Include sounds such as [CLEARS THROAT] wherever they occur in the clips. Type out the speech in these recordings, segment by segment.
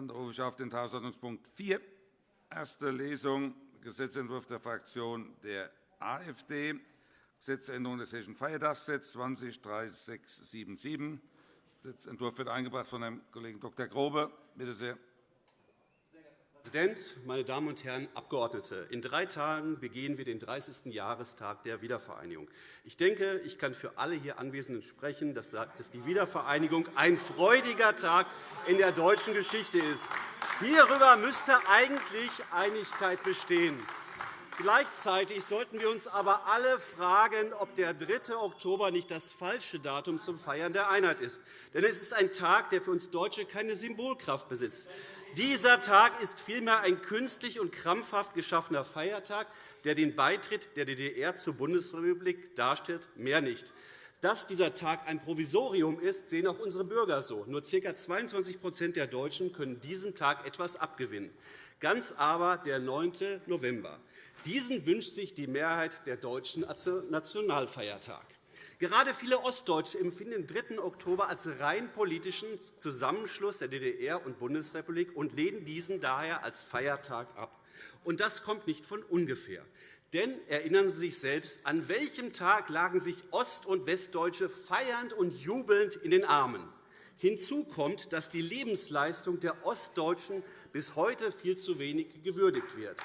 Dann rufe ich auf den Tagesordnungspunkt 4, erste Lesung, Gesetzentwurf der Fraktion der AfD, Gesetzänderung des Hessischen Feiertagsgesetzes 203677. Gesetzentwurf wird eingebracht von Herrn Kollegen Dr. Grobe. Bitte sehr. Präsident, meine Damen und Herren Abgeordnete! In drei Tagen begehen wir den 30. Jahrestag der Wiedervereinigung. Ich denke, ich kann für alle hier Anwesenden sprechen, dass die Wiedervereinigung ein freudiger Tag in der deutschen Geschichte ist. Hierüber müsste eigentlich Einigkeit bestehen. Gleichzeitig sollten wir uns aber alle fragen, ob der 3. Oktober nicht das falsche Datum zum Feiern der Einheit ist. Denn es ist ein Tag, der für uns Deutsche keine Symbolkraft besitzt. Dieser Tag ist vielmehr ein künstlich und krampfhaft geschaffener Feiertag, der den Beitritt der DDR zur Bundesrepublik darstellt, mehr nicht. Dass dieser Tag ein Provisorium ist, sehen auch unsere Bürger so. Nur ca. 22% der Deutschen können diesem Tag etwas abgewinnen. Ganz aber der 9. November. Diesen wünscht sich die Mehrheit der Deutschen als Nationalfeiertag. Gerade viele Ostdeutsche empfinden den 3. Oktober als rein politischen Zusammenschluss der DDR und Bundesrepublik und lehnen diesen daher als Feiertag ab. Und das kommt nicht von ungefähr. Denn erinnern Sie sich selbst, an welchem Tag lagen sich Ost- und Westdeutsche feiernd und jubelnd in den Armen? Hinzu kommt, dass die Lebensleistung der Ostdeutschen bis heute viel zu wenig gewürdigt wird.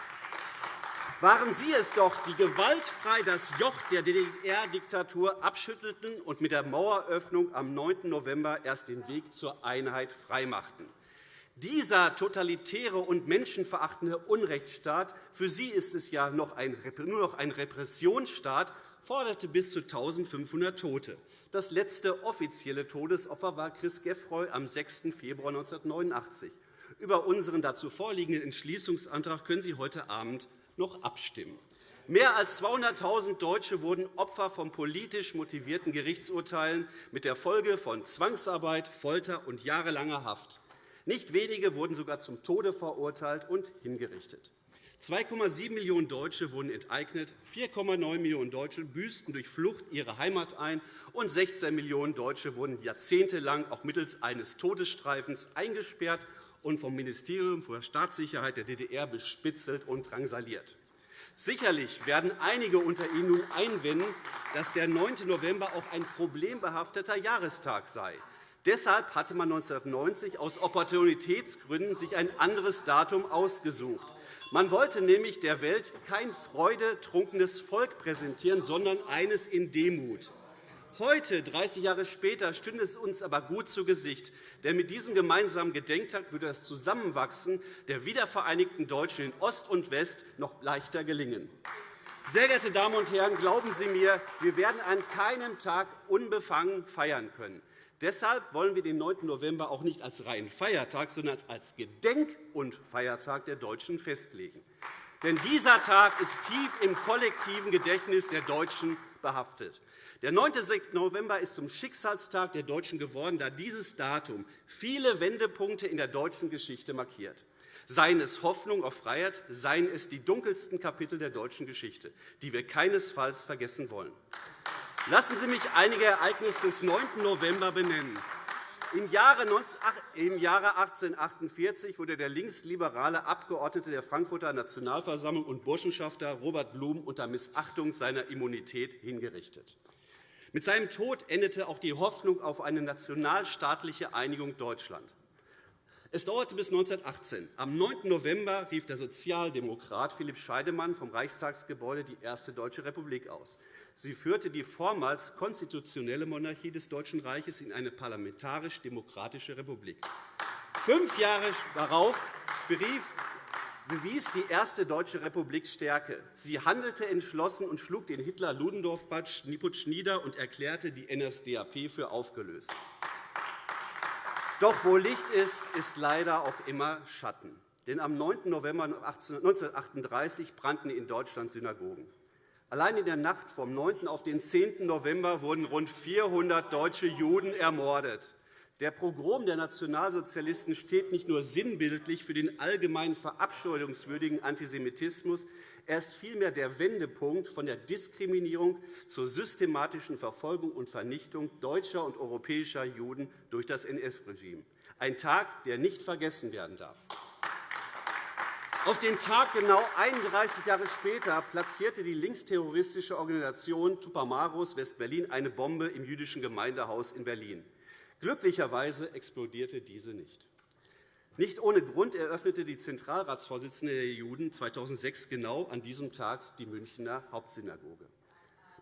Waren Sie es doch, die gewaltfrei das Joch der DDR-Diktatur abschüttelten und mit der Maueröffnung am 9. November erst den Weg zur Einheit freimachten. Dieser totalitäre und menschenverachtende Unrechtsstaat, für Sie ist es ja nur noch ein Repressionsstaat, forderte bis zu 1.500 Tote. Das letzte offizielle Todesopfer war Chris Geffroy am 6. Februar 1989. Über unseren dazu vorliegenden Entschließungsantrag können Sie heute Abend noch abstimmen. Mehr als 200.000 Deutsche wurden Opfer von politisch motivierten Gerichtsurteilen mit der Folge von Zwangsarbeit, Folter und jahrelanger Haft. Nicht wenige wurden sogar zum Tode verurteilt und hingerichtet. 2,7 Millionen Deutsche wurden enteignet, 4,9 Millionen Deutsche büßten durch Flucht ihre Heimat ein, und 16 Millionen Deutsche wurden jahrzehntelang auch mittels eines Todesstreifens eingesperrt und vom Ministerium für Staatssicherheit der DDR bespitzelt und drangsaliert. Sicherlich werden einige unter Ihnen nun einwenden, dass der 9. November auch ein problembehafteter Jahrestag sei. Deshalb hatte man 1990 aus Opportunitätsgründen sich ein anderes Datum ausgesucht. Man wollte nämlich der Welt kein freudetrunkenes Volk präsentieren, sondern eines in Demut. Heute, 30 Jahre später, stünde es uns aber gut zu Gesicht. Denn mit diesem gemeinsamen Gedenktag würde das Zusammenwachsen der wiedervereinigten Deutschen in Ost und West noch leichter gelingen. Sehr geehrte Damen und Herren, glauben Sie mir, wir werden an keinem Tag unbefangen feiern können. Deshalb wollen wir den 9. November auch nicht als reinen Feiertag, sondern als Gedenk- und Feiertag der Deutschen festlegen. Denn dieser Tag ist tief im kollektiven Gedächtnis der Deutschen behaftet. Der 9. November ist zum Schicksalstag der Deutschen geworden, da dieses Datum viele Wendepunkte in der deutschen Geschichte markiert. Seien es Hoffnung auf Freiheit, seien es die dunkelsten Kapitel der deutschen Geschichte, die wir keinesfalls vergessen wollen. Lassen Sie mich einige Ereignisse des 9. November benennen. Im Jahre 1848 wurde der linksliberale Abgeordnete der Frankfurter Nationalversammlung und Burschenschafter Robert Blum unter Missachtung seiner Immunität hingerichtet. Mit seinem Tod endete auch die Hoffnung auf eine nationalstaatliche Einigung Deutschlands. Es dauerte bis 1918. Am 9. November rief der Sozialdemokrat Philipp Scheidemann vom Reichstagsgebäude die Erste Deutsche Republik aus. Sie führte die vormals konstitutionelle Monarchie des Deutschen Reiches in eine parlamentarisch-demokratische Republik. Fünf Jahre darauf berief bewies die Erste Deutsche Republik Stärke. Sie handelte entschlossen und schlug den Hitler-Ludendorff-Putsch nieder und erklärte die NSDAP für aufgelöst. Doch wo Licht ist, ist leider auch immer Schatten. Denn am 9. November 1938 brannten in Deutschland Synagogen. Allein in der Nacht vom 9. auf den 10. November wurden rund 400 deutsche Juden ermordet. Der Pogrom der Nationalsozialisten steht nicht nur sinnbildlich für den allgemein verabscheuungswürdigen Antisemitismus, er ist vielmehr der Wendepunkt von der Diskriminierung zur systematischen Verfolgung und Vernichtung deutscher und europäischer Juden durch das NS-Regime. ein Tag, der nicht vergessen werden darf. Auf den Tag genau 31 Jahre später platzierte die linksterroristische Organisation Tupamaros West-Berlin eine Bombe im jüdischen Gemeindehaus in Berlin. Glücklicherweise explodierte diese nicht. Nicht ohne Grund eröffnete die Zentralratsvorsitzende der Juden 2006 genau an diesem Tag die Münchner Hauptsynagoge.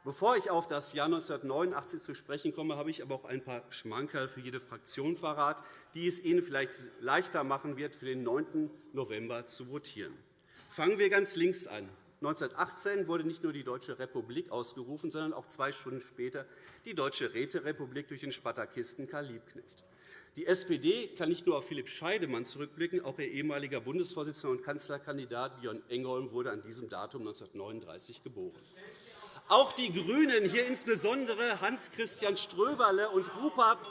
Bevor ich auf das Jahr 1989 zu sprechen komme, habe ich aber auch ein paar Schmankerl für jede Fraktion verrat, die es Ihnen vielleicht leichter machen wird, für den 9. November zu votieren. Fangen wir ganz links an. 1918 wurde nicht nur die Deutsche Republik ausgerufen, sondern auch zwei Stunden später die Deutsche Räterepublik durch den Spartakisten Karl Liebknecht. Die SPD kann nicht nur auf Philipp Scheidemann zurückblicken, auch ihr ehemaliger Bundesvorsitzender und Kanzlerkandidat Björn Engholm wurde an diesem Datum 1939 geboren. Auch die GRÜNEN, hier insbesondere Hans-Christian Ströberle und Rupert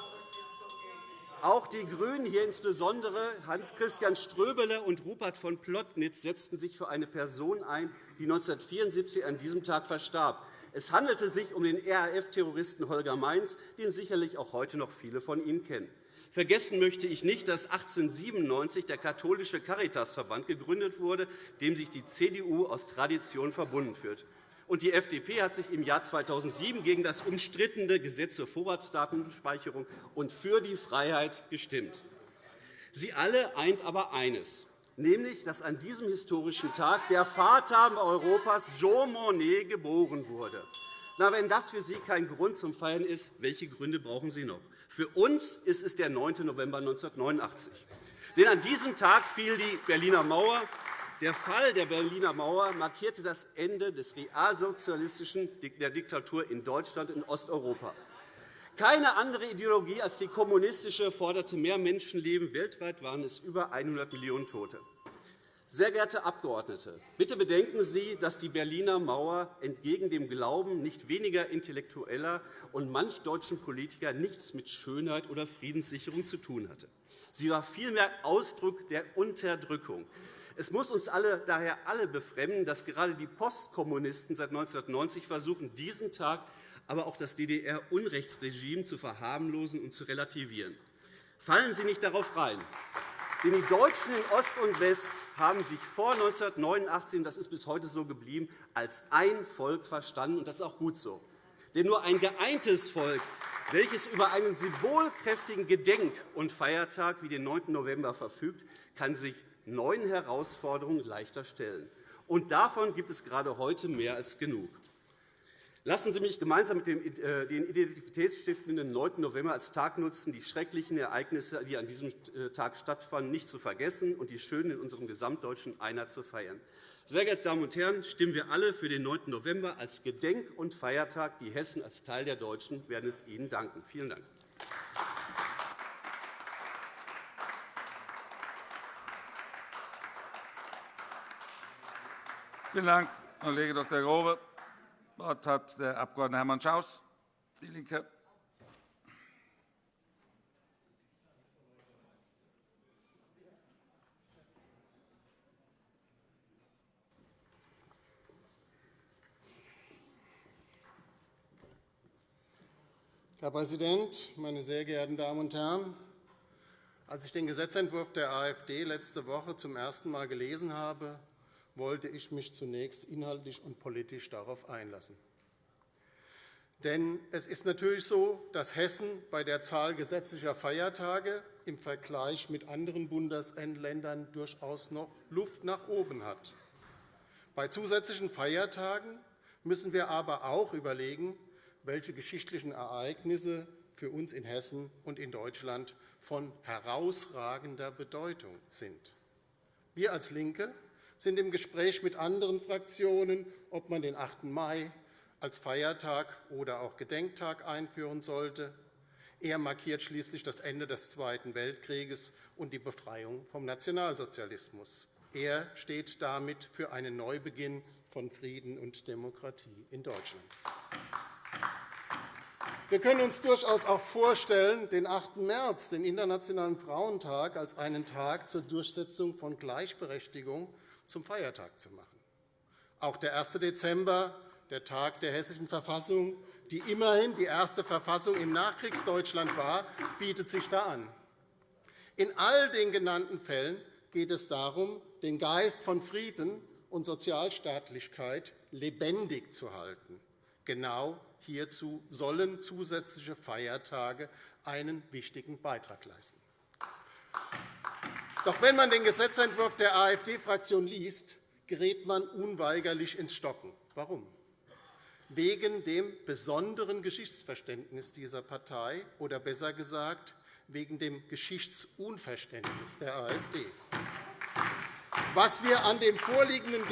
auch die GRÜNEN, hier insbesondere Hans-Christian Ströbele und Rupert von Plotnitz, setzten sich für eine Person ein, die 1974 an diesem Tag verstarb. Es handelte sich um den RAF-Terroristen Holger Mainz, den sicherlich auch heute noch viele von Ihnen kennen. Vergessen möchte ich nicht, dass 1897 der katholische Caritasverband gegründet wurde, dem sich die CDU aus Tradition verbunden führt. Und die FDP hat sich im Jahr 2007 gegen das umstrittene Gesetz zur Vorratsdatenspeicherung und für die Freiheit gestimmt. Sie alle eint aber eines, nämlich dass an diesem historischen Tag der Vater Europas Jean Monnet geboren wurde. Na, wenn das für Sie kein Grund zum Feiern ist, welche Gründe brauchen Sie noch? Für uns ist es der 9. November 1989. Denn an diesem Tag fiel die Berliner Mauer. Der Fall der Berliner Mauer markierte das Ende des realsozialistischen der Diktatur in Deutschland und Osteuropa. Keine andere Ideologie als die kommunistische forderte mehr Menschenleben. Weltweit waren es über 100 Millionen Tote. Sehr geehrte Abgeordnete, bitte bedenken Sie, dass die Berliner Mauer entgegen dem Glauben nicht weniger intellektueller und manch deutschen Politiker nichts mit Schönheit oder Friedenssicherung zu tun hatte. Sie war vielmehr Ausdruck der Unterdrückung. Es muss uns alle, daher alle befremden, dass gerade die Postkommunisten seit 1990 versuchen, diesen Tag, aber auch das DDR-Unrechtsregime zu verharmlosen und zu relativieren. Fallen Sie nicht darauf rein. Denn die Deutschen in Ost und West haben sich vor 1989, und das ist bis heute so geblieben, als ein Volk verstanden, und das ist auch gut so. Denn nur ein geeintes Volk, welches über einen symbolkräftigen Gedenk- und Feiertag wie den 9. November verfügt, kann sich neuen Herausforderungen leichter stellen. Und davon gibt es gerade heute mehr als genug. Lassen Sie mich gemeinsam mit äh, den identitätsstiftenden 9. November als Tag nutzen, die schrecklichen Ereignisse, die an diesem äh, Tag stattfanden, nicht zu vergessen und die schönen in unserem gesamtdeutschen Einheit zu feiern. Sehr geehrte Damen und Herren, stimmen wir alle für den 9. November als Gedenk- und Feiertag. Die Hessen als Teil der Deutschen werden es Ihnen danken. Vielen Dank. Vielen Dank, Kollege Dr. Grobe. Das Wort hat der Abg. Hermann Schaus, DIE LINKE. Herr Präsident, meine sehr geehrten Damen und Herren! Als ich den Gesetzentwurf der AfD letzte Woche zum ersten Mal gelesen habe, wollte ich mich zunächst inhaltlich und politisch darauf einlassen. Denn es ist natürlich so, dass Hessen bei der Zahl gesetzlicher Feiertage im Vergleich mit anderen Bundesländern durchaus noch Luft nach oben hat. Bei zusätzlichen Feiertagen müssen wir aber auch überlegen, welche geschichtlichen Ereignisse für uns in Hessen und in Deutschland von herausragender Bedeutung sind. Wir als LINKE sind im Gespräch mit anderen Fraktionen, ob man den 8. Mai als Feiertag oder auch Gedenktag einführen sollte. Er markiert schließlich das Ende des Zweiten Weltkrieges und die Befreiung vom Nationalsozialismus. Er steht damit für einen Neubeginn von Frieden und Demokratie in Deutschland. Wir können uns durchaus auch vorstellen, den 8. März, den Internationalen Frauentag, als einen Tag zur Durchsetzung von Gleichberechtigung zum Feiertag zu machen. Auch der 1. Dezember, der Tag der Hessischen Verfassung, die immerhin die erste Verfassung im Nachkriegsdeutschland war, bietet sich da an. In all den genannten Fällen geht es darum, den Geist von Frieden und Sozialstaatlichkeit lebendig zu halten. Genau hierzu sollen zusätzliche Feiertage einen wichtigen Beitrag leisten. Doch wenn man den Gesetzentwurf der AfD-Fraktion liest, gerät man unweigerlich ins Stocken. Warum? Wegen dem besonderen Geschichtsverständnis dieser Partei oder besser gesagt wegen dem Geschichtsunverständnis der AfD. Was, mir an dem vorliegenden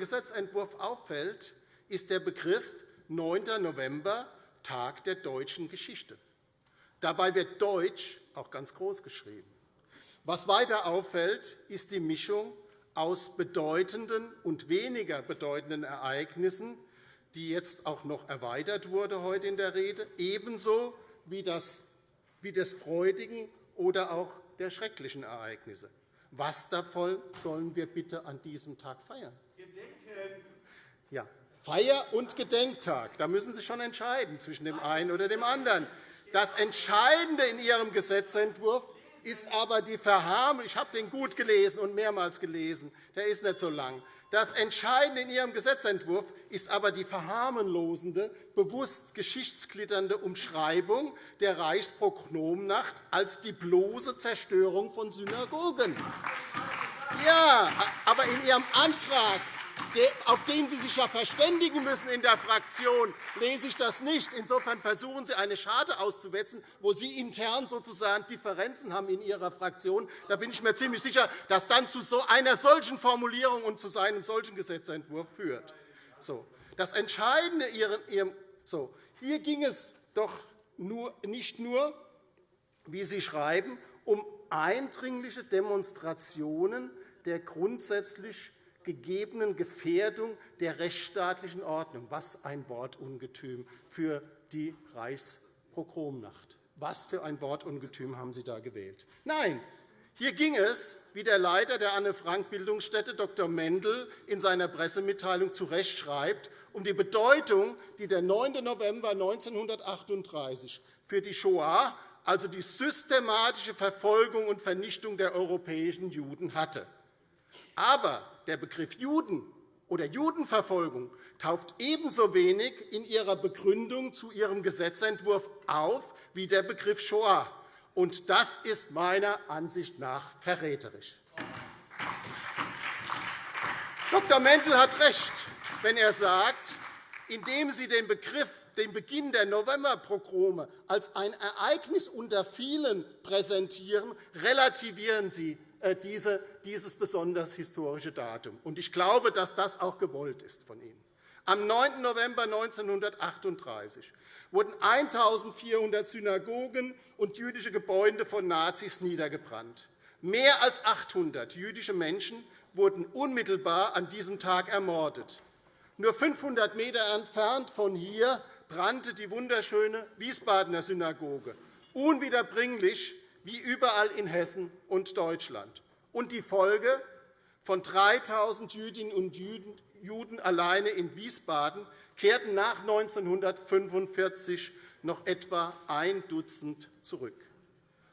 Gesetzentwurf auffällt, ist der Begriff 9. November, Tag der deutschen Geschichte. Dabei wird Deutsch auch ganz groß geschrieben. Was weiter auffällt, ist die Mischung aus bedeutenden und weniger bedeutenden Ereignissen, die jetzt auch noch erweitert wurde heute in der Rede, ebenso wie das, wie des freudigen oder auch der schrecklichen Ereignisse. Was davon sollen wir bitte an diesem Tag feiern? Gedenken. Ja, Feier- und Gedenktag. Da müssen Sie schon entscheiden zwischen dem einen oder dem anderen. Das Entscheidende in Ihrem Gesetzentwurf ist aber die Verharmlosung. Ich habe den gut gelesen und mehrmals gelesen. Der ist nicht so lang. Das Entscheidende in Ihrem Gesetzentwurf ist aber die verharmlosende, bewusst geschichtsglitternde Umschreibung der Reichsprognomnacht als die bloße Zerstörung von Synagogen. Ja, aber in Ihrem Antrag auf den Sie sich ja verständigen müssen in der Fraktion, lese ich das nicht. Insofern versuchen Sie, eine Scharte auszuwetzen, wo Sie intern sozusagen Differenzen haben in Ihrer Fraktion. Da bin ich mir ziemlich sicher, dass dann zu einer solchen Formulierung und zu einem solchen Gesetzentwurf führt. So. Das Entscheidende Ihrem, so. Hier ging es doch nur, nicht nur, wie Sie schreiben, um eindringliche Demonstrationen der grundsätzlich gegebenen Gefährdung der rechtsstaatlichen Ordnung. Was ein Wortungetüm für die Reichspogromnacht. Was für ein Wortungetüm haben Sie da gewählt? Nein, hier ging es, wie der Leiter der Anne-Frank-Bildungsstätte Dr. Mendel in seiner Pressemitteilung zu Recht schreibt, um die Bedeutung, die der 9. November 1938 für die Shoah, also die systematische Verfolgung und Vernichtung der europäischen Juden, hatte. Aber der Begriff Juden oder Judenverfolgung taucht ebenso wenig in ihrer Begründung zu ihrem Gesetzentwurf auf wie der Begriff Shoah. Und das ist meiner Ansicht nach verräterisch. Dr. Mendel hat recht, wenn er sagt, indem Sie den Begriff den Beginn der Novemberpogrome als ein Ereignis unter vielen präsentieren, relativieren Sie dieses besonders historische Datum. Ich glaube, dass das auch gewollt ist von Ihnen. Am 9. November 1938 wurden 1.400 Synagogen und jüdische Gebäude von Nazis niedergebrannt. Mehr als 800 jüdische Menschen wurden unmittelbar an diesem Tag ermordet. Nur 500 m entfernt von hier brannte die wunderschöne Wiesbadener Synagoge, unwiederbringlich wie überall in Hessen und Deutschland. Und die Folge von 3.000 Jüdinnen und Juden alleine in Wiesbaden kehrten nach 1945 noch etwa ein Dutzend zurück.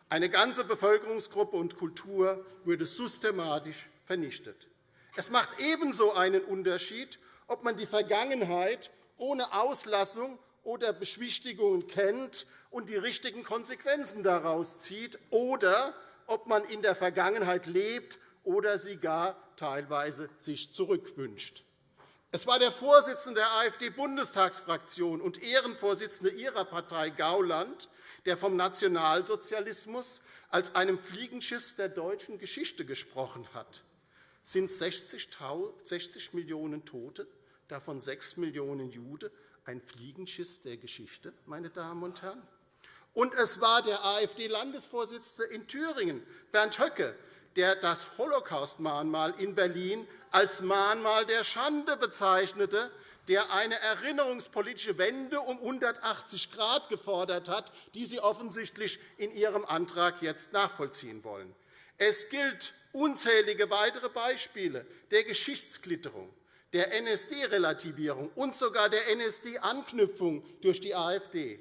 Eine ganze Bevölkerungsgruppe und Kultur wurde systematisch vernichtet. Es macht ebenso einen Unterschied, ob man die Vergangenheit ohne Auslassung oder Beschwichtigungen kennt und die richtigen Konsequenzen daraus zieht, oder ob man in der Vergangenheit lebt oder sie gar teilweise sich zurückwünscht. Es war der Vorsitzende der AfD-Bundestagsfraktion und Ehrenvorsitzende Ihrer Partei Gauland, der vom Nationalsozialismus als einem Fliegenschiss der deutschen Geschichte gesprochen hat. Sind 60 Millionen Tote, davon 6 Millionen Jude, ein Fliegenschiss der Geschichte, meine Damen und Herren? Und es war der AfD-Landesvorsitzende in Thüringen, Bernd Höcke, der das Holocaust-Mahnmal in Berlin als Mahnmal der Schande bezeichnete, der eine erinnerungspolitische Wende um 180 Grad gefordert hat, die Sie offensichtlich in Ihrem Antrag jetzt nachvollziehen wollen. Es gilt unzählige weitere Beispiele der Geschichtsklitterung, der NSD-Relativierung und sogar der NSD-Anknüpfung durch die AfD.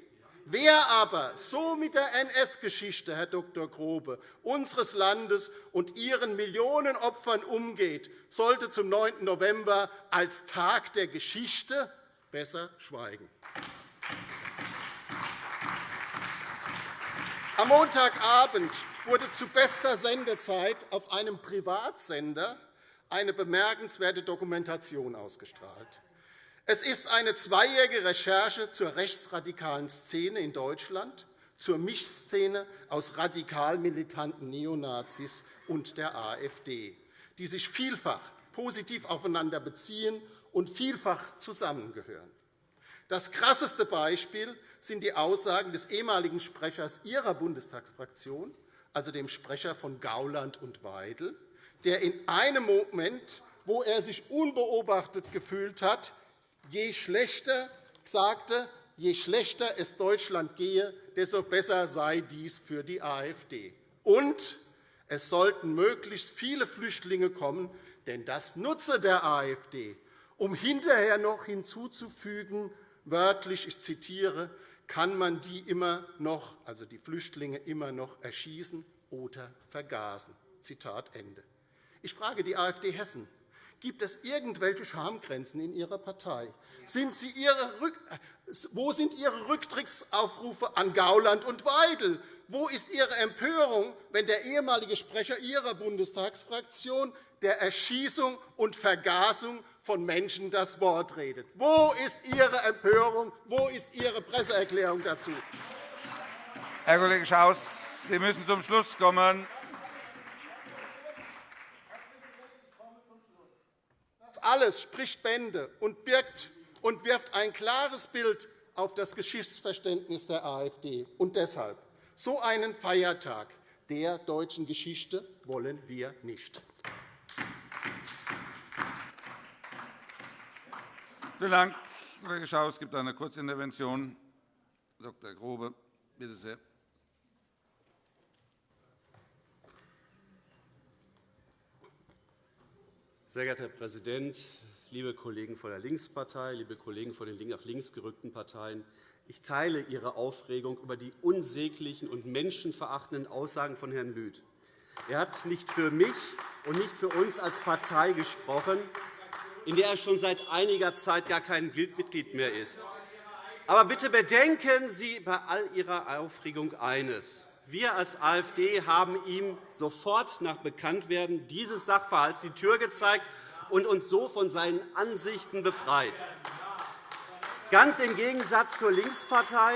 Wer aber so mit der NS-Geschichte, Herr Dr. Grobe, unseres Landes und ihren Millionen Opfern umgeht, sollte zum 9. November als Tag der Geschichte besser schweigen. Am Montagabend wurde zu bester Sendezeit auf einem Privatsender eine bemerkenswerte Dokumentation ausgestrahlt. Es ist eine zweijährige Recherche zur rechtsradikalen Szene in Deutschland, zur Mischszene aus radikal militanten Neonazis und der AfD, die sich vielfach positiv aufeinander beziehen und vielfach zusammengehören. Das krasseste Beispiel sind die Aussagen des ehemaligen Sprechers Ihrer Bundestagsfraktion, also dem Sprecher von Gauland und Weidel, der in einem Moment, wo er sich unbeobachtet gefühlt hat, je schlechter sagte, je schlechter es Deutschland gehe, desto besser sei dies für die AfD. Und es sollten möglichst viele Flüchtlinge kommen, denn das nutze der AfD, um hinterher noch hinzuzufügen, wörtlich, ich zitiere, kann man die immer noch, also die Flüchtlinge immer noch erschießen oder vergasen. Zitat Ende. Ich frage die AfD Hessen, Gibt es irgendwelche Schamgrenzen in Ihrer Partei? Sind wo sind Ihre Rücktrittsaufrufe an Gauland und Weidel? Wo ist Ihre Empörung, wenn der ehemalige Sprecher Ihrer Bundestagsfraktion der Erschießung und Vergasung von Menschen das Wort redet? Wo ist Ihre Empörung? Wo ist Ihre Presseerklärung dazu? Herr Kollege Schaus, Sie müssen zum Schluss kommen. Alles spricht Bände und, birgt und wirft ein klares Bild auf das Geschichtsverständnis der AfD. Und deshalb, so einen Feiertag der deutschen Geschichte wollen wir nicht. Vielen Dank, Kollege Schaus. Es gibt eine Kurzintervention. Dr. Grobe, bitte sehr. Sehr geehrter Herr Präsident, liebe Kollegen von der Linkspartei, liebe Kollegen von den nach links gerückten Parteien! Ich teile Ihre Aufregung über die unsäglichen und menschenverachtenden Aussagen von Herrn Lüth. Er hat nicht für mich und nicht für uns als Partei gesprochen, in der er schon seit einiger Zeit gar kein Mitglied mehr ist. Aber bitte bedenken Sie bei all Ihrer Aufregung eines. Wir als AfD haben ihm sofort nach Bekanntwerden dieses Sachverhalts die Tür gezeigt und uns so von seinen Ansichten befreit. Ganz im Gegensatz zur Linkspartei,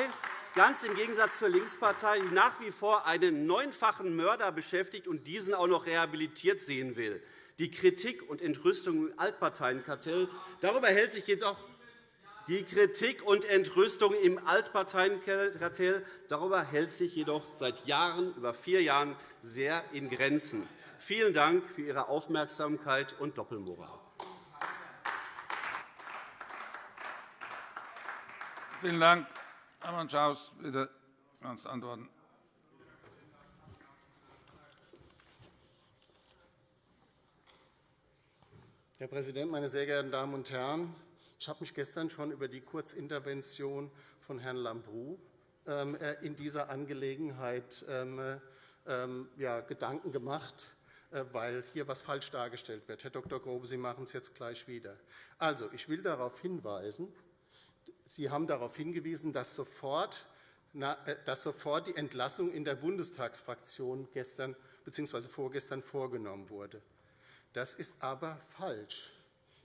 ganz im Gegensatz zur Linkspartei, die nach wie vor einen neunfachen Mörder beschäftigt und diesen auch noch rehabilitiert sehen will. Die Kritik und Entrüstung im Altparteienkartell darüber hält sich jedoch die Kritik und Entrüstung im Altparteienkartell darüber hält sich jedoch seit Jahren, über vier Jahren, sehr in Grenzen. Vielen Dank für Ihre Aufmerksamkeit und Doppelmoral. Vielen Dank. Herr Schaus, bitte ernst antworten. Herr Präsident, meine sehr geehrten Damen und Herren! Ich habe mich gestern schon über die Kurzintervention von Herrn Lambrou ähm, äh, in dieser Angelegenheit ähm, ähm, Gedanken gemacht, äh, weil hier etwas falsch dargestellt wird. Herr Dr. Grobe, Sie machen es jetzt gleich wieder. Also, ich will darauf hinweisen, Sie haben darauf hingewiesen, dass sofort, äh, dass sofort die Entlassung in der Bundestagsfraktion gestern bzw. vorgestern vorgenommen wurde. Das ist aber falsch.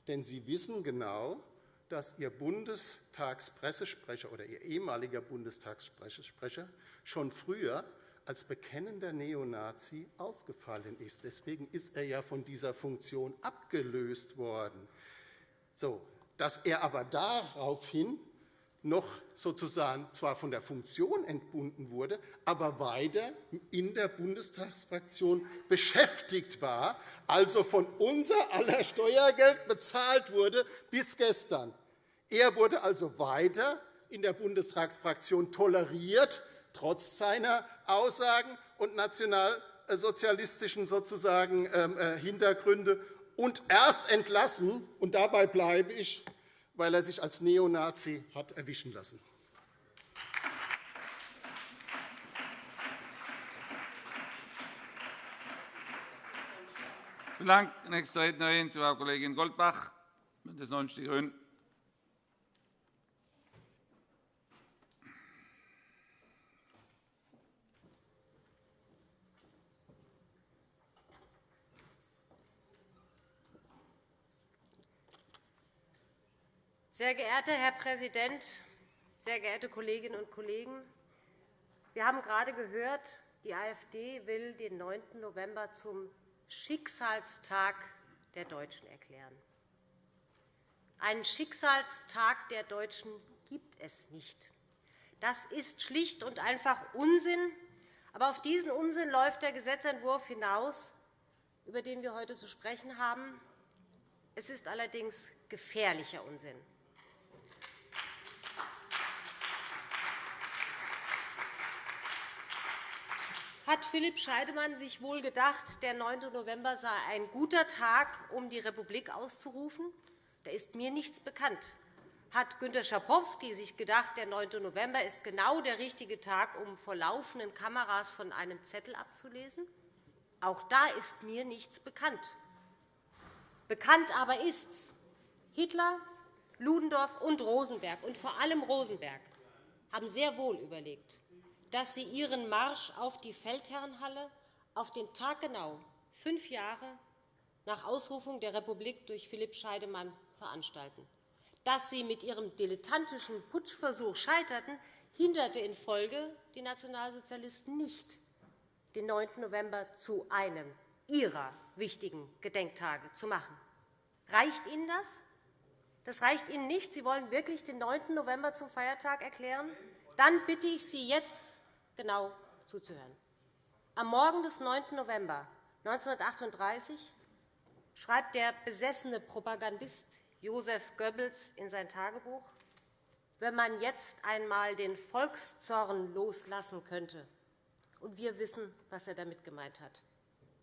Denn Sie wissen genau, dass Ihr Bundestagspressesprecher oder Ihr ehemaliger Bundestagspressesprecher schon früher als bekennender Neonazi aufgefallen ist. Deswegen ist er ja von dieser Funktion abgelöst worden. So, dass er aber daraufhin noch sozusagen zwar von der Funktion entbunden wurde, aber weiter in der Bundestagsfraktion beschäftigt war, also von unser aller Steuergeld bezahlt wurde bis gestern. Er wurde also weiter in der Bundestagsfraktion toleriert, trotz seiner Aussagen und nationalsozialistischen sozusagen ähm, äh, Hintergründe, und erst entlassen, und dabei bleibe ich, weil er sich als Neonazi hat erwischen lassen. Vielen Dank. Nächste Rednerin, ist Frau Kollegin Goldbach, BÜNDNIS 90 die GRÜNEN. Sehr geehrter Herr Präsident, sehr geehrte Kolleginnen und Kollegen! Wir haben gerade gehört, die AfD will den 9. November zum Schicksalstag der Deutschen erklären. Einen Schicksalstag der Deutschen gibt es nicht. Das ist schlicht und einfach Unsinn. Aber auf diesen Unsinn läuft der Gesetzentwurf hinaus, über den wir heute zu sprechen haben. Es ist allerdings gefährlicher Unsinn. Hat Philipp Scheidemann sich wohl gedacht, der 9. November sei ein guter Tag, um die Republik auszurufen? Da ist mir nichts bekannt. Hat Günter Schabowski sich gedacht, der 9. November ist genau der richtige Tag, um vor laufenden Kameras von einem Zettel abzulesen? Auch da ist mir nichts bekannt. Bekannt aber ist, Hitler, Ludendorff und Rosenberg, und vor allem Rosenberg, haben sehr wohl überlegt, dass Sie Ihren Marsch auf die Feldherrenhalle auf den Tag genau fünf Jahre nach Ausrufung der Republik durch Philipp Scheidemann veranstalten. Dass Sie mit Ihrem dilettantischen Putschversuch scheiterten, hinderte in Folge die Nationalsozialisten nicht, den 9. November zu einem Ihrer wichtigen Gedenktage zu machen. Reicht Ihnen das? Das reicht Ihnen nicht. Sie wollen wirklich den 9. November zum Feiertag erklären? Dann bitte ich Sie jetzt genau zuzuhören. Am Morgen des 9. November 1938 schreibt der besessene Propagandist Josef Goebbels in sein Tagebuch, wenn man jetzt einmal den Volkszorn loslassen könnte. Und wir wissen, was er damit gemeint hat.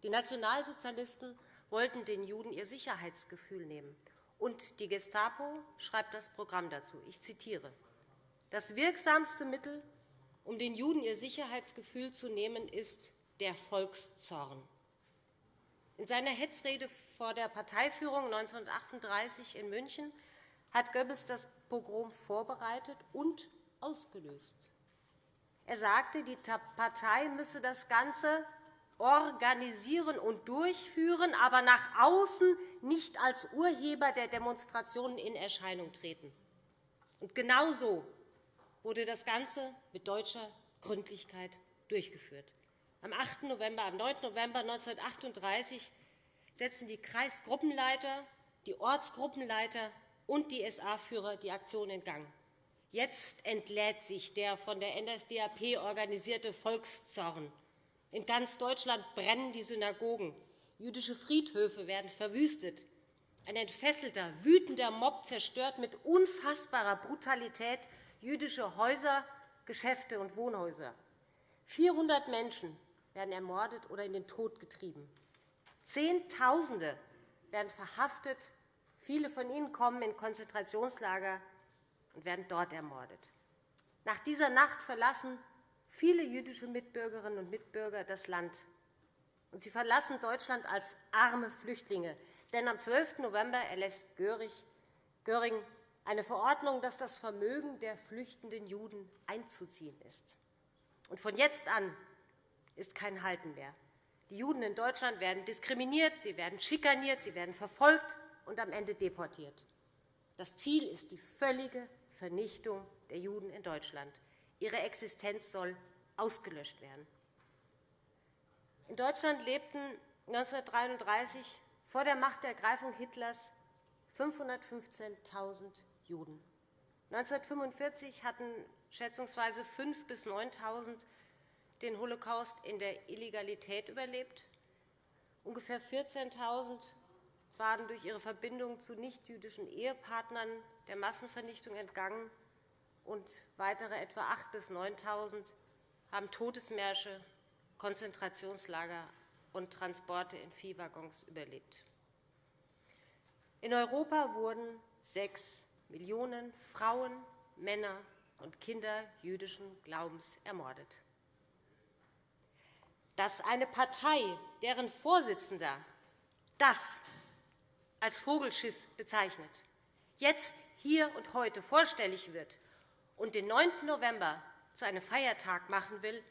Die Nationalsozialisten wollten den Juden ihr Sicherheitsgefühl nehmen. Und die Gestapo schreibt das Programm dazu. Ich zitiere. Das wirksamste Mittel, um den Juden ihr Sicherheitsgefühl zu nehmen, ist der Volkszorn. In seiner Hetzrede vor der Parteiführung 1938 in München hat Goebbels das Pogrom vorbereitet und ausgelöst. Er sagte, die Partei müsse das Ganze organisieren und durchführen, aber nach außen nicht als Urheber der Demonstrationen in Erscheinung treten. Und genauso wurde das Ganze mit deutscher Gründlichkeit durchgeführt. Am 8. November, am 9. November 1938 setzten die Kreisgruppenleiter, die Ortsgruppenleiter und die SA-Führer die Aktion in Gang. Jetzt entlädt sich der von der NSDAP organisierte Volkszorn. In ganz Deutschland brennen die Synagogen. Jüdische Friedhöfe werden verwüstet. Ein entfesselter, wütender Mob zerstört mit unfassbarer Brutalität jüdische Häuser, Geschäfte und Wohnhäuser. 400 Menschen werden ermordet oder in den Tod getrieben. Zehntausende werden verhaftet. Viele von ihnen kommen in Konzentrationslager und werden dort ermordet. Nach dieser Nacht verlassen viele jüdische Mitbürgerinnen und Mitbürger das Land. Und sie verlassen Deutschland als arme Flüchtlinge. Denn am 12. November erlässt Göring eine Verordnung, dass das Vermögen der flüchtenden Juden einzuziehen ist. Und von jetzt an ist kein Halten mehr. Die Juden in Deutschland werden diskriminiert, sie werden schikaniert, sie werden verfolgt und am Ende deportiert. Das Ziel ist die völlige Vernichtung der Juden in Deutschland. Ihre Existenz soll ausgelöscht werden. In Deutschland lebten 1933 vor der Machtergreifung Hitlers 515.000 Juden. 1945 hatten schätzungsweise 5.000 bis 9.000 den Holocaust in der Illegalität überlebt. Ungefähr 14.000 waren durch ihre Verbindung zu nichtjüdischen Ehepartnern der Massenvernichtung entgangen, und weitere etwa 8.000 bis 9.000 haben Todesmärsche, Konzentrationslager und Transporte in Viehwaggons überlebt. In Europa wurden sechs Millionen Frauen, Männer und Kinder jüdischen Glaubens ermordet. Dass eine Partei, deren Vorsitzender das als Vogelschiss bezeichnet, jetzt hier und heute vorstellig wird und den 9. November zu einem Feiertag machen will,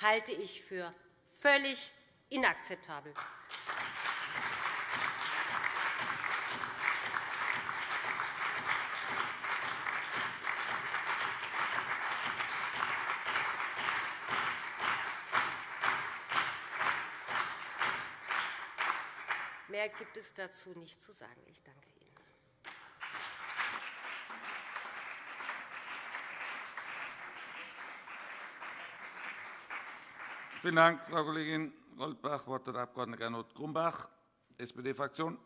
halte ich für völlig inakzeptabel. Mehr gibt es dazu nicht zu sagen. Ich danke Ihnen. Vielen Dank, Frau Kollegin Goldbach. Das Wort hat der Abg. Gernot Grumbach, SPD-Fraktion.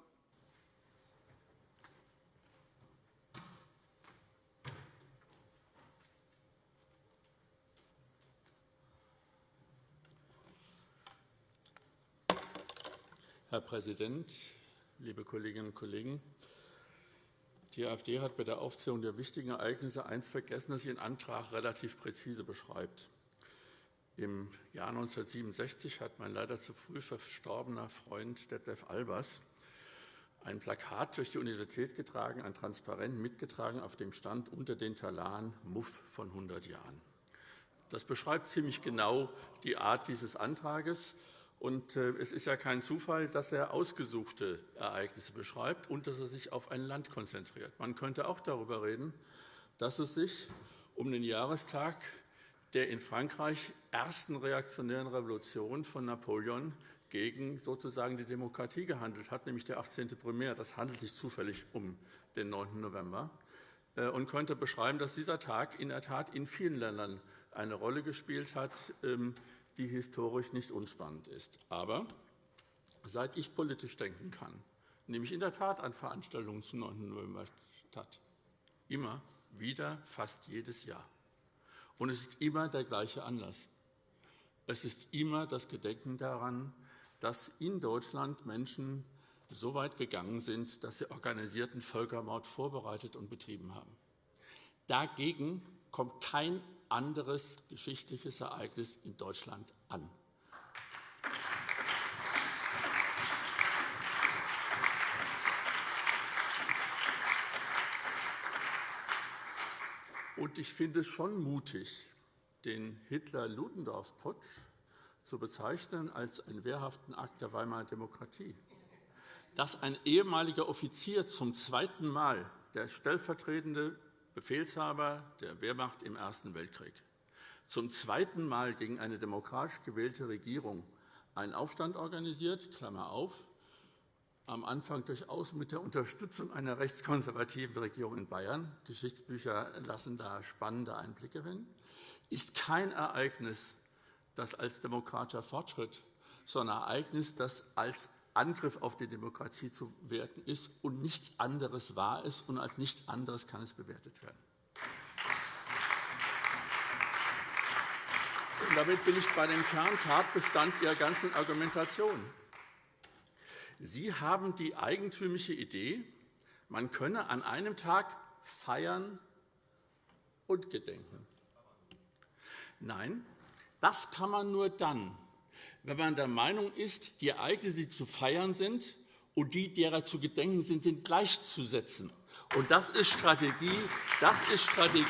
Herr Präsident, liebe Kolleginnen und Kollegen! Die AfD hat bei der Aufzählung der wichtigen Ereignisse eines vergessen, das Ihren Antrag relativ präzise beschreibt. Im Jahr 1967 hat mein leider zu früh verstorbener Freund Detlef Albers ein Plakat durch die Universität getragen, ein Transparent mitgetragen, auf dem stand unter den Talaren Muff von 100 Jahren. Das beschreibt ziemlich genau die Art dieses Antrags. Und äh, es ist ja kein Zufall, dass er ausgesuchte Ereignisse beschreibt und dass er sich auf ein Land konzentriert. Man könnte auch darüber reden, dass es sich um den Jahrestag der in Frankreich ersten reaktionären Revolution von Napoleon gegen sozusagen die Demokratie gehandelt hat, nämlich der 18. Primär. Das handelt sich zufällig um den 9. November äh, und könnte beschreiben, dass dieser Tag in der Tat in vielen Ländern eine Rolle gespielt hat, ähm, die historisch nicht unspannend ist. Aber seit ich politisch denken kann, nehme ich in der Tat an Veranstaltungen zum 9. November statt. Immer wieder, fast jedes Jahr. Und es ist immer der gleiche Anlass. Es ist immer das Gedenken daran, dass in Deutschland Menschen so weit gegangen sind, dass sie organisierten Völkermord vorbereitet und betrieben haben. Dagegen kommt kein anderes geschichtliches Ereignis in Deutschland an. Und ich finde es schon mutig, den Hitler-Ludendorff-Putsch zu bezeichnen als einen wehrhaften Akt der Weimarer Demokratie. Dass ein ehemaliger Offizier zum zweiten Mal der stellvertretende Befehlshaber der Wehrmacht im Ersten Weltkrieg, zum zweiten Mal gegen eine demokratisch gewählte Regierung einen Aufstand organisiert, Klammer auf, am Anfang durchaus mit der Unterstützung einer rechtskonservativen Regierung in Bayern, Geschichtsbücher lassen da spannende Einblicke hin, ist kein Ereignis, das als demokratischer Fortschritt, sondern ein Ereignis, das als Angriff auf die Demokratie zu werten ist und nichts anderes war es und als nichts anderes kann es bewertet werden. Und damit bin ich bei dem Kerntatbestand Ihrer ganzen Argumentation. Sie haben die eigentümliche Idee, man könne an einem Tag feiern und gedenken. Nein, das kann man nur dann, wenn man der Meinung ist, die Ereignisse, die zu feiern sind, und die, derer zu gedenken sind, sind gleichzusetzen. Und das ist Strategie. Das ist Strategie.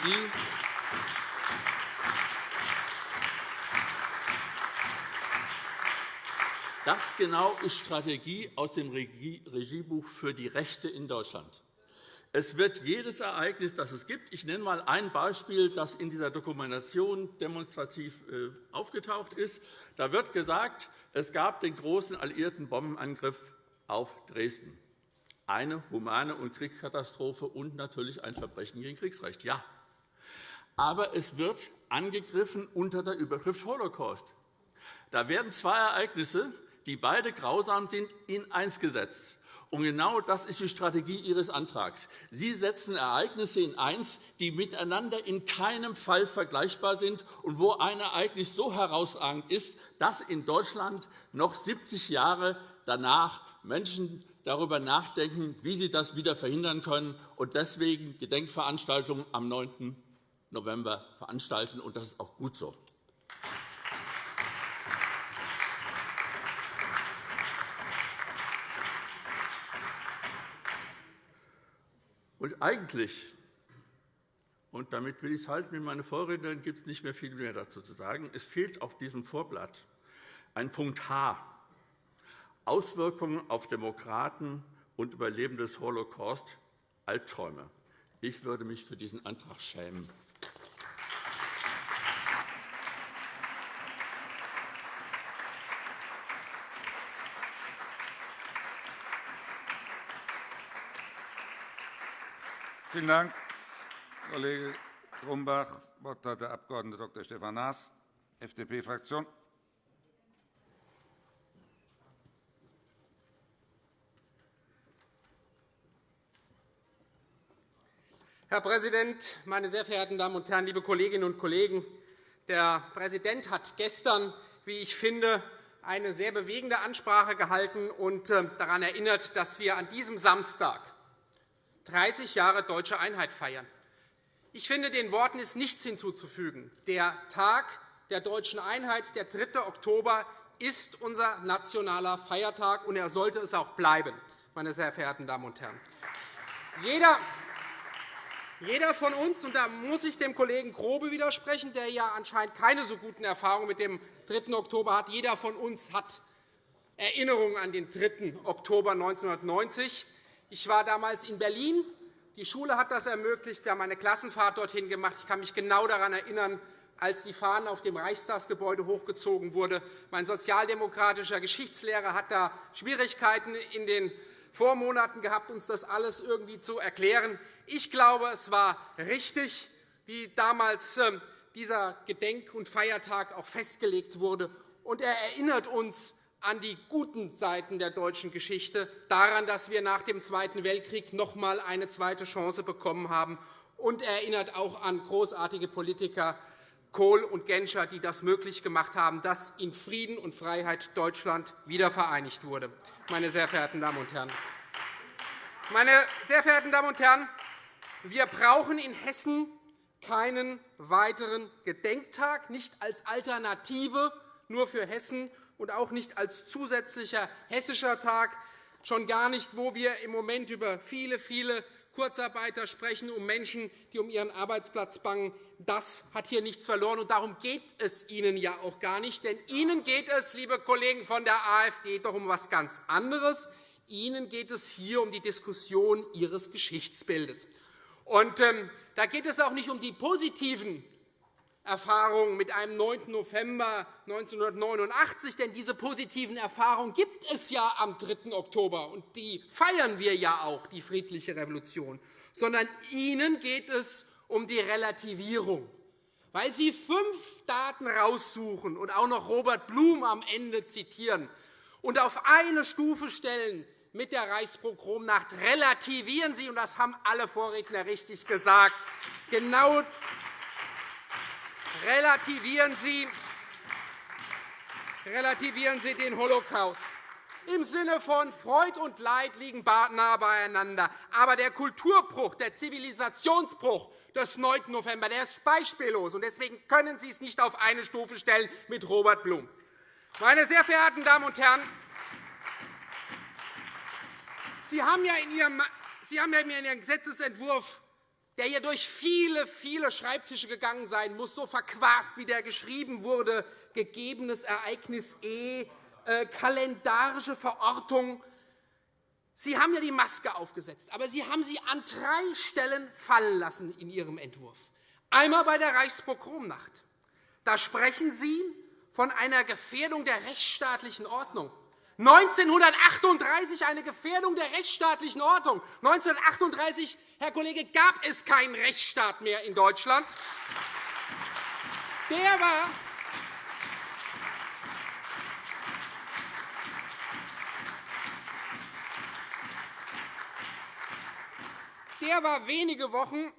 Das genau ist Strategie aus dem Regiebuch für die Rechte in Deutschland. Es wird jedes Ereignis, das es gibt, ich nenne einmal ein Beispiel, das in dieser Dokumentation demonstrativ äh, aufgetaucht ist. Da wird gesagt, es gab den großen alliierten Bombenangriff auf Dresden. Eine humane und Kriegskatastrophe und natürlich ein Verbrechen gegen Kriegsrecht. Ja. Aber es wird angegriffen unter der Überschrift Holocaust. Da werden zwei Ereignisse, die beide grausam sind, in eins gesetzt. Und genau das ist die Strategie Ihres Antrags. Sie setzen Ereignisse in eins, die miteinander in keinem Fall vergleichbar sind und wo ein Ereignis so herausragend ist, dass in Deutschland noch 70 Jahre danach Menschen darüber nachdenken, wie sie das wieder verhindern können und deswegen Gedenkveranstaltungen am 9. November veranstalten. Und das ist auch gut so. Und eigentlich, und damit will ich es halten, mit meiner Vorrednerin gibt es nicht mehr viel mehr dazu zu sagen, es fehlt auf diesem Vorblatt ein Punkt H, Auswirkungen auf Demokraten und Überlebende des Holocaust, Albträume. Ich würde mich für diesen Antrag schämen. Vielen Dank, Kollege Grumbach. Das Wort hat der Abg. Dr. Stefan Naas, FDP-Fraktion. Herr Präsident, meine sehr verehrten Damen und Herren, liebe Kolleginnen und Kollegen! Der Präsident hat gestern, wie ich finde, eine sehr bewegende Ansprache gehalten und äh, daran erinnert, dass wir an diesem Samstag 30 Jahre deutsche Einheit feiern. Ich finde, den Worten ist nichts hinzuzufügen. Der Tag der deutschen Einheit, der 3. Oktober, ist unser nationaler Feiertag, und er sollte es auch bleiben, meine sehr verehrten Damen und Herren. Jeder, jeder von uns, und da muss ich dem Kollegen Grobe widersprechen, der ja anscheinend keine so guten Erfahrungen mit dem 3. Oktober hat, jeder von uns hat Erinnerungen an den 3. Oktober 1990. Ich war damals in Berlin. Die Schule hat das ermöglicht. Wir haben eine Klassenfahrt dorthin gemacht. Ich kann mich genau daran erinnern, als die Fahnen auf dem Reichstagsgebäude hochgezogen wurden. Mein sozialdemokratischer Geschichtslehrer hat da Schwierigkeiten in den Vormonaten gehabt, uns das alles irgendwie zu erklären. Ich glaube, es war richtig, wie damals ähm, dieser Gedenk- und Feiertag auch festgelegt wurde. Und er erinnert uns an die guten Seiten der deutschen Geschichte, daran, dass wir nach dem Zweiten Weltkrieg noch einmal eine zweite Chance bekommen haben. Und er erinnert auch an großartige Politiker Kohl und Genscher, die das möglich gemacht haben, dass in Frieden und Freiheit Deutschland wiedervereinigt wurde. Meine sehr verehrten Damen und Herren, meine sehr verehrten Damen und Herren, wir brauchen in Hessen keinen weiteren Gedenktag, nicht als Alternative nur für Hessen und auch nicht als zusätzlicher hessischer Tag, schon gar nicht, wo wir im Moment über viele, viele Kurzarbeiter sprechen, um Menschen, die um ihren Arbeitsplatz bangen. Das hat hier nichts verloren, und darum geht es Ihnen ja auch gar nicht. Denn Ihnen geht es, liebe Kollegen von der AfD, doch um etwas ganz anderes. Ihnen geht es hier um die Diskussion Ihres Geschichtsbildes. Und, ähm, da geht es auch nicht um die positiven Erfahrungen mit einem 9. November 1989, denn diese positiven Erfahrungen gibt es ja am 3. Oktober, und die feiern wir ja auch, die friedliche Revolution, sondern Ihnen geht es um die Relativierung, weil Sie fünf Daten raussuchen und auch noch Robert Blum am Ende zitieren und auf eine Stufe stellen mit der Reichspogromnacht relativieren Sie, und das haben alle Vorredner richtig gesagt, genau relativieren Sie, relativieren Sie den Holocaust. Im Sinne von Freud und Leid liegen nah beieinander. Aber der Kulturbruch, der Zivilisationsbruch des 9. November der ist beispiellos. und Deswegen können Sie es nicht auf eine Stufe stellen mit Robert Blum. Meine sehr verehrten Damen und Herren, Sie haben ja in Ihrem, Sie haben ja in Ihrem Gesetzentwurf der hier durch viele, viele Schreibtische gegangen sein muss, so verquast, wie der geschrieben wurde, gegebenes Ereignis E, äh, kalendarische Verortung. Sie haben ja die Maske aufgesetzt, aber Sie haben sie an drei Stellen fallen lassen in Ihrem Entwurf. Einmal bei der Reichspogromnacht. Da sprechen Sie von einer Gefährdung der rechtsstaatlichen Ordnung. 1938 eine Gefährdung der rechtsstaatlichen Ordnung. 1938, Herr Kollege, gab es keinen Rechtsstaat mehr in Deutschland. Der war Der war wenige Wochen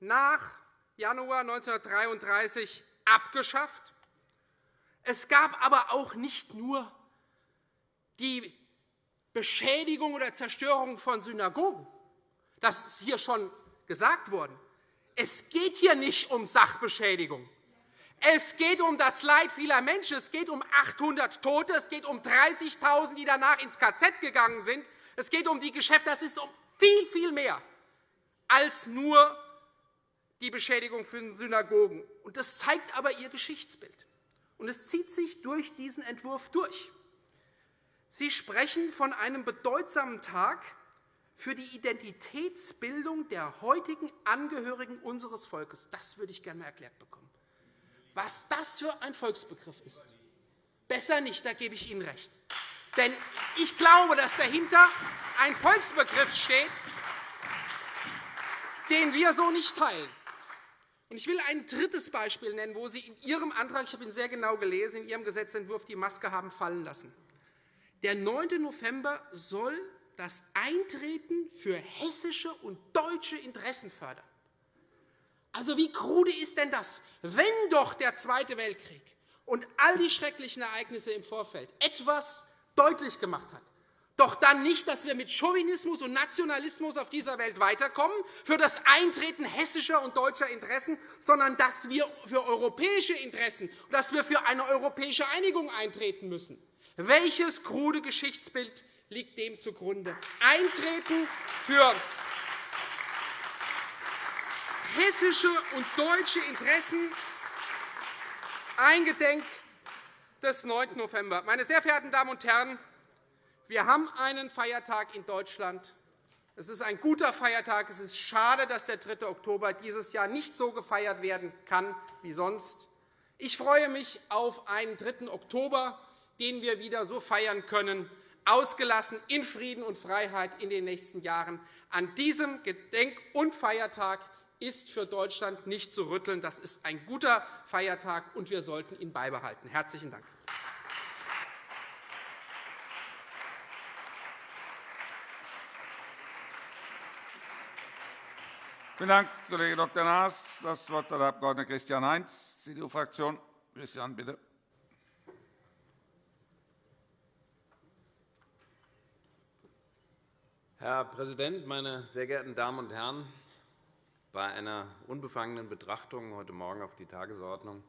nach Januar 1933 abgeschafft. Es gab aber auch nicht nur die Beschädigung oder Zerstörung von Synagogen. Das ist hier schon gesagt worden. Es geht hier nicht um Sachbeschädigung. Es geht um das Leid vieler Menschen. Es geht um 800 Tote. Es geht um 30.000, die danach ins KZ gegangen sind. Es geht um die Geschäfte. Das ist um viel, viel mehr. als nur die Beschädigung für Synagogen. Das zeigt aber Ihr Geschichtsbild. Und es zieht sich durch diesen Entwurf durch. Sie sprechen von einem bedeutsamen Tag für die Identitätsbildung der heutigen Angehörigen unseres Volkes. Das würde ich gerne erklärt bekommen. Was das für ein Volksbegriff ist. Besser nicht, da gebe ich Ihnen recht. Denn ich glaube, dass dahinter ein Volksbegriff steht, den wir so nicht teilen. Ich will ein drittes Beispiel nennen, wo Sie in Ihrem Antrag, ich habe ihn sehr genau gelesen, in Ihrem Gesetzentwurf die Maske haben fallen lassen. Der 9. November soll das Eintreten für hessische und deutsche Interessen fördern. Also, wie krude ist denn das, wenn doch der Zweite Weltkrieg und all die schrecklichen Ereignisse im Vorfeld etwas deutlich gemacht hat, doch dann nicht, dass wir mit Chauvinismus und Nationalismus auf dieser Welt weiterkommen für das Eintreten hessischer und deutscher Interessen, sondern dass wir für europäische Interessen, dass wir für eine europäische Einigung eintreten müssen. Welches krude Geschichtsbild liegt dem zugrunde? Eintreten für hessische und deutsche Interessen eingedenk des 9. November. Meine sehr verehrten Damen und Herren, wir haben einen Feiertag in Deutschland. Es ist ein guter Feiertag. Es ist schade, dass der 3. Oktober dieses Jahr nicht so gefeiert werden kann wie sonst. Ich freue mich auf einen 3. Oktober, den wir wieder so feiern können, ausgelassen in Frieden und Freiheit in den nächsten Jahren. An diesem Gedenk- und Feiertag ist für Deutschland nicht zu rütteln. Das ist ein guter Feiertag, und wir sollten ihn beibehalten. – Herzlichen Dank. Vielen Dank, Kollege Dr. Naas. – Das Wort hat der Abg. Christian Heinz, CDU-Fraktion. Christian, bitte. Herr Präsident, meine sehr geehrten Damen und Herren! Bei einer unbefangenen Betrachtung heute Morgen auf die Tagesordnung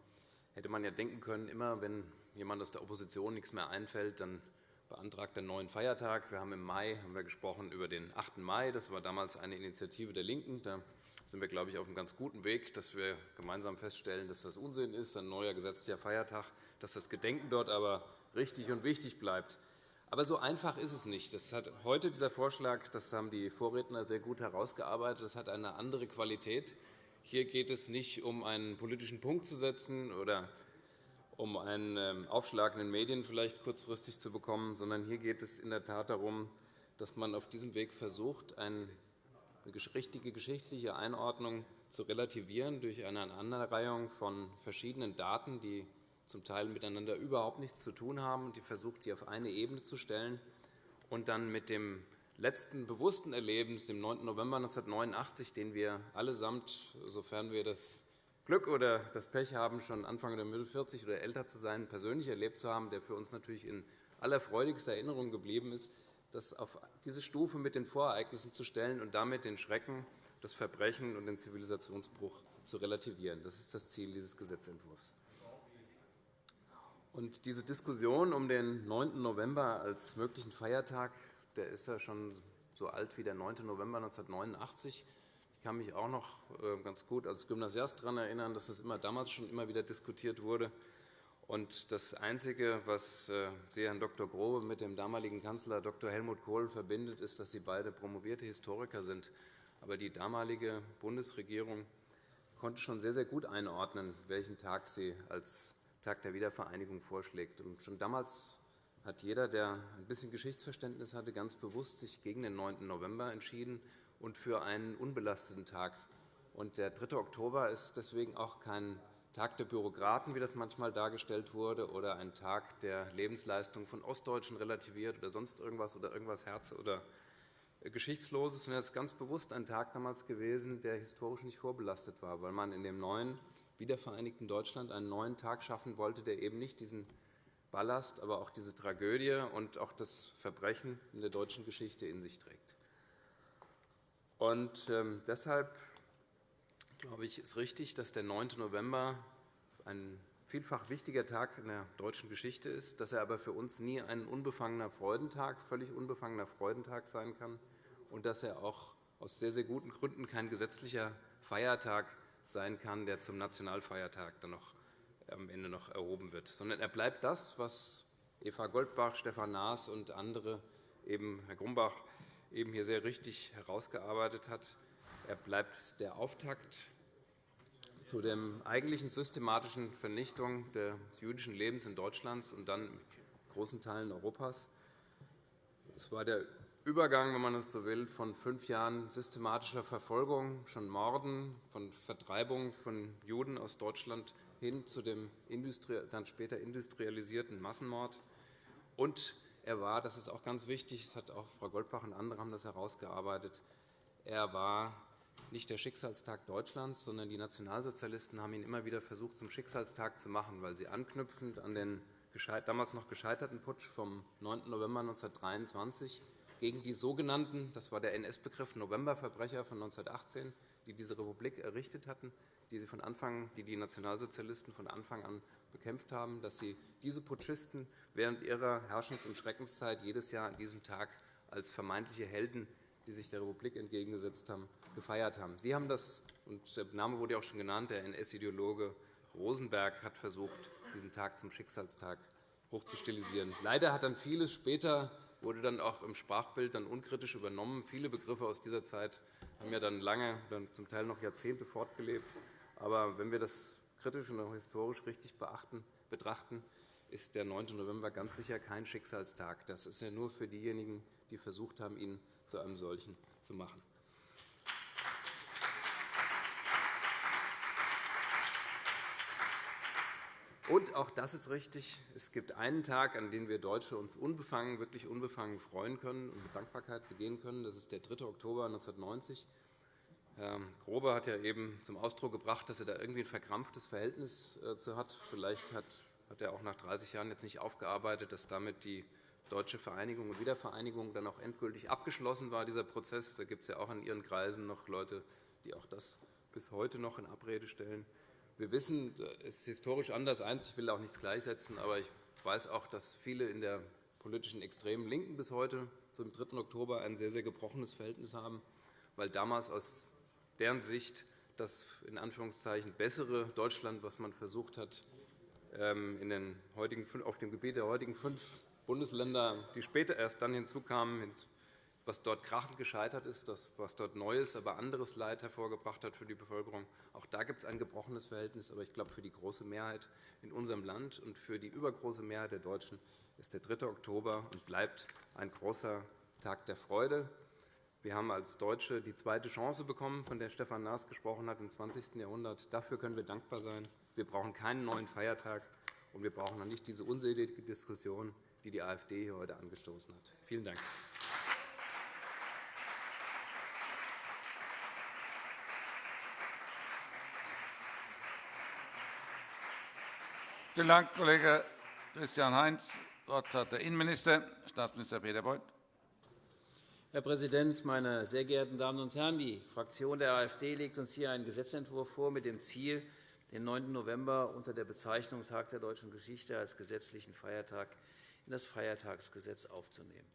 hätte man ja denken können, immer wenn jemand aus der Opposition nichts mehr einfällt, dann beantragt einen neuen Feiertag. Wir haben im Mai haben wir gesprochen über den 8. Mai. Das war damals eine Initiative der LINKEN. Da sind wir, glaube ich, auf einem ganz guten Weg, dass wir gemeinsam feststellen, dass das Unsinn ist, ein neuer gesetzlicher Feiertag, dass das Gedenken dort aber richtig und wichtig bleibt. Aber so einfach ist es nicht. Das hat heute dieser Vorschlag, das haben die Vorredner sehr gut herausgearbeitet, das hat eine andere Qualität. Hier geht es nicht um einen politischen Punkt zu setzen oder um einen ähm, Aufschlag in den Medien vielleicht kurzfristig zu bekommen, sondern hier geht es in der Tat darum, dass man auf diesem Weg versucht, eine richtige geschichtliche Einordnung zu relativieren durch eine Aneinanderreihung von verschiedenen Daten, die zum Teil miteinander überhaupt nichts zu tun haben, die versucht, sie auf eine Ebene zu stellen und dann mit dem letzten bewussten Erlebens, dem 9. November 1989, den wir allesamt, sofern wir das Glück oder das Pech haben, schon Anfang der Mitte 40 oder älter zu sein, persönlich erlebt zu haben, der für uns natürlich in allerfreudigster Erinnerung geblieben ist, das auf diese Stufe mit den Vorereignissen zu stellen und damit den Schrecken, das Verbrechen und den Zivilisationsbruch zu relativieren. Das ist das Ziel dieses Gesetzentwurfs. Und diese Diskussion um den 9. November als möglichen Feiertag der ist ja schon so alt wie der 9. November 1989. Ich kann mich auch noch äh, ganz gut als Gymnasiast daran erinnern, dass das immer damals schon immer wieder diskutiert wurde. Und das Einzige, was äh, Sie, Herrn Dr. Grobe, mit dem damaligen Kanzler Dr. Helmut Kohl verbindet, ist, dass Sie beide promovierte Historiker sind. Aber die damalige Bundesregierung konnte schon sehr, sehr gut einordnen, welchen Tag sie als Tag der Wiedervereinigung vorschlägt. Und schon damals hat jeder, der ein bisschen Geschichtsverständnis hatte, ganz bewusst sich gegen den 9. November entschieden und für einen unbelasteten Tag. Und der 3. Oktober ist deswegen auch kein Tag der Bürokraten, wie das manchmal dargestellt wurde, oder ein Tag der Lebensleistung von Ostdeutschen relativiert oder sonst irgendwas oder irgendwas Herz- oder Geschichtsloses. Es ist ganz bewusst ein Tag damals gewesen, der historisch nicht vorbelastet war, weil man in dem neuen wiedervereinigten Deutschland einen neuen Tag schaffen wollte, der eben nicht diesen Ballast, aber auch diese Tragödie und auch das Verbrechen in der deutschen Geschichte in sich trägt. Und ähm, deshalb glaube ich, ist richtig, dass der 9. November ein vielfach wichtiger Tag in der deutschen Geschichte ist, dass er aber für uns nie ein unbefangener Freudentag, völlig unbefangener Freudentag sein kann und dass er auch aus sehr, sehr guten Gründen kein gesetzlicher Feiertag sein kann, der zum Nationalfeiertag dann noch am Ende noch erhoben wird, sondern er bleibt das, was Eva Goldbach, Stefan Naas und andere, eben Herr Grumbach, eben hier sehr richtig herausgearbeitet hat. Er bleibt der Auftakt zu der eigentlichen systematischen Vernichtung des jüdischen Lebens in Deutschland und dann in großen Teilen Europas. Es war der Übergang, wenn man es so will, von fünf Jahren systematischer Verfolgung, schon Morden, von Vertreibung von Juden aus Deutschland hin zu dem dann später industrialisierten Massenmord. Und er war, das ist auch ganz wichtig, das hat auch Frau Goldbach und andere haben das herausgearbeitet, er war nicht der Schicksalstag Deutschlands, sondern die Nationalsozialisten haben ihn immer wieder versucht, zum Schicksalstag zu machen, weil sie anknüpfend an den damals noch gescheiterten Putsch vom 9. November 1923 gegen die sogenannten, das war der NS-Begriff, Novemberverbrecher von 1918, die diese Republik errichtet hatten, die, sie von Anfang, die die Nationalsozialisten von Anfang an bekämpft haben, dass sie diese Putschisten während ihrer Herrschens- und Schreckenszeit jedes Jahr an diesem Tag als vermeintliche Helden, die sich der Republik entgegengesetzt haben, gefeiert haben. Sie haben das, und der Name wurde auch schon genannt, der NS-Ideologe Rosenberg hat versucht, diesen Tag zum Schicksalstag hochzustilisieren. Leider hat dann vieles später wurde dann auch im Sprachbild dann unkritisch übernommen. Viele Begriffe aus dieser Zeit haben ja dann lange, dann zum Teil noch Jahrzehnte fortgelebt. Aber wenn wir das kritisch und auch historisch richtig betrachten, ist der 9. November ganz sicher kein Schicksalstag. Das ist ja nur für diejenigen, die versucht haben, ihn zu einem solchen zu machen. Und auch das ist richtig. Es gibt einen Tag, an dem wir Deutsche uns unbefangen, wirklich unbefangen freuen können und mit Dankbarkeit begehen können. Das ist der 3. Oktober 1990. Herr Grobe hat ja eben zum Ausdruck gebracht, dass er da irgendwie ein verkrampftes Verhältnis äh, zu hat. Vielleicht hat er auch nach 30 Jahren jetzt nicht aufgearbeitet, dass damit die deutsche Vereinigung und Wiedervereinigung dann auch endgültig abgeschlossen war, dieser Prozess. Da gibt es ja auch in Ihren Kreisen noch Leute, die auch das bis heute noch in Abrede stellen. Wir wissen, es ist historisch anders. Ich will auch nichts gleichsetzen, aber ich weiß auch, dass viele in der politischen extremen Linken bis heute zum 3. Oktober ein sehr, sehr gebrochenes Verhältnis haben, weil damals aus deren Sicht das in Anführungszeichen bessere Deutschland, was man versucht hat, ähm, in den heutigen, auf dem Gebiet der heutigen fünf Bundesländer, die später erst dann hinzukamen, was dort krachend gescheitert ist, das, was dort Neues, aber anderes Leid hervorgebracht hat für die Bevölkerung. Auch da gibt es ein gebrochenes Verhältnis. Aber ich glaube, für die große Mehrheit in unserem Land und für die übergroße Mehrheit der Deutschen ist der 3. Oktober und bleibt ein großer Tag der Freude. Wir haben als Deutsche die zweite Chance bekommen, von der Stefan Naas gesprochen hat, im 20. Jahrhundert. Dafür können wir dankbar sein. Wir brauchen keinen neuen Feiertag, und wir brauchen noch nicht diese unselige Diskussion, die die AfD hier heute angestoßen hat. Vielen Dank. Vielen Dank, Kollege Christian Heinz. Das Wort hat der Innenminister, Staatsminister Peter Beuth. Herr Präsident, meine sehr geehrten Damen und Herren! Die Fraktion der AfD legt uns hier einen Gesetzentwurf vor mit dem Ziel, den 9. November unter der Bezeichnung Tag der deutschen Geschichte als gesetzlichen Feiertag in das Feiertagsgesetz aufzunehmen.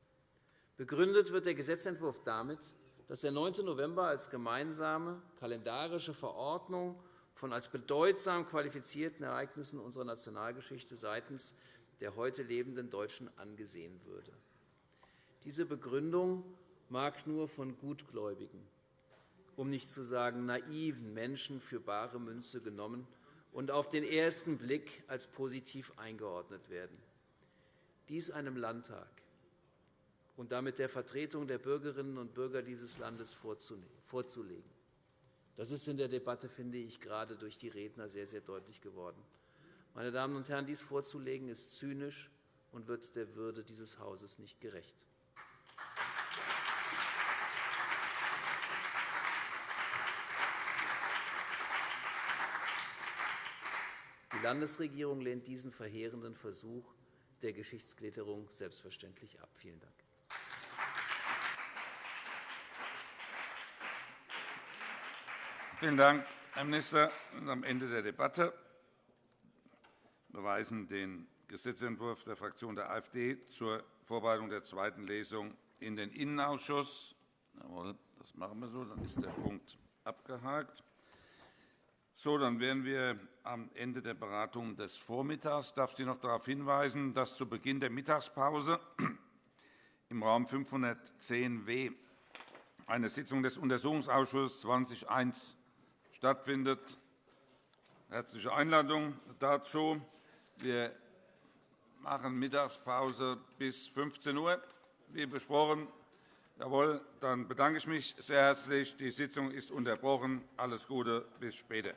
Begründet wird der Gesetzentwurf damit, dass der 9. November als gemeinsame kalendarische Verordnung von als bedeutsam qualifizierten Ereignissen unserer Nationalgeschichte seitens der heute lebenden Deutschen angesehen würde. Diese Begründung mag nur von gutgläubigen, um nicht zu sagen naiven Menschen für bare Münze genommen und auf den ersten Blick als positiv eingeordnet werden. Dies einem Landtag und damit der Vertretung der Bürgerinnen und Bürger dieses Landes vorzulegen. Das ist in der Debatte, finde ich, gerade durch die Redner sehr, sehr deutlich geworden. Meine Damen und Herren, dies vorzulegen, ist zynisch und wird der Würde dieses Hauses nicht gerecht. Die Landesregierung lehnt diesen verheerenden Versuch der Geschichtsklitterung selbstverständlich ab. Vielen Dank. Vielen Dank, Herr Minister. Am Ende der Debatte beweisen den Gesetzentwurf der Fraktion der AfD zur Vorbereitung der zweiten Lesung in den Innenausschuss. Jawohl, Das machen wir so. Dann ist der Punkt abgehakt. So, dann wären wir am Ende der Beratung des Vormittags. Ich darf Sie noch darauf hinweisen, dass zu Beginn der Mittagspause [CLEARS THROAT] im Raum 510w eine Sitzung des Untersuchungsausschusses 2021 stattfindet. Herzliche Einladung dazu. Wir machen Mittagspause bis 15 Uhr, wie besprochen. Jawohl, dann bedanke ich mich sehr herzlich. Die Sitzung ist unterbrochen. Alles Gute, bis später.